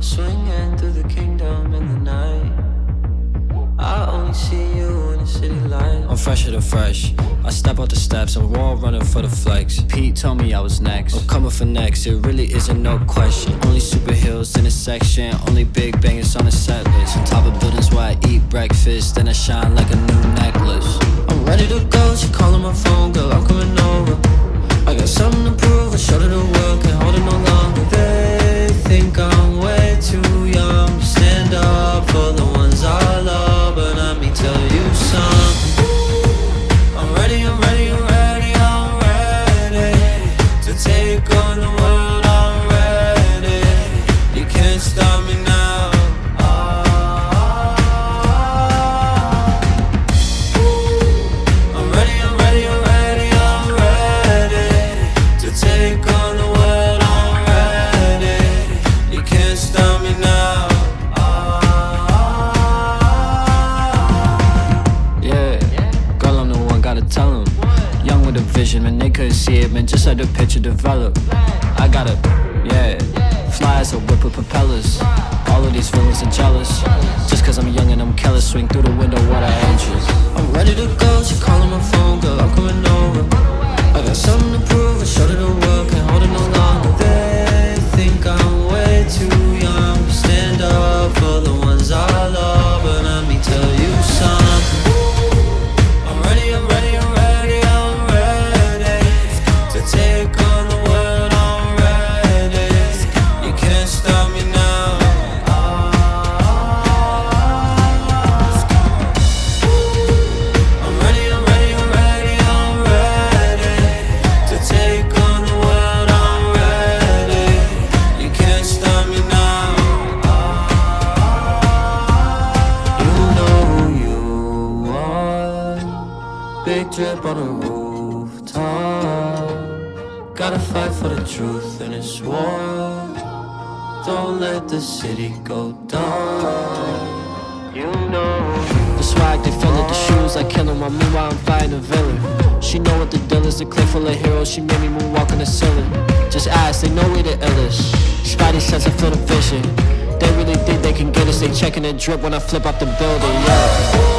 Swinging through the kingdom in the night. I only see you in the city light. I'm fresher than fresh. I step out the steps, I'm raw running for the flex. Pete told me I was next. I'm coming for next, it really isn't no question. Only super superheroes in the section, only big bangers on the set list. On top of buildings where I eat breakfast, then I shine like a new necklace. I'm ready to go, she calling my phone, vision, man, they couldn't see it, man, just let the picture develop. I gotta, yeah, fly as a whip with propellers. All of these feelings are jealous. Just cause I'm young and I'm careless, swing through the window, what I entrance. Big drip on a rooftop. Gotta fight for the truth in this war. Don't let the city go down. You know The swag, they feel it, the shoes, I kill 'em. I meanwhile, I'm fighting a villain. She know what the deal is, the clip full of heroes. She made me moonwalk on the ceiling. Just ask, they know we the illest. Spidey sense, I feel the vision. They really think they can get us. They checking the drip when I flip out the building, yeah.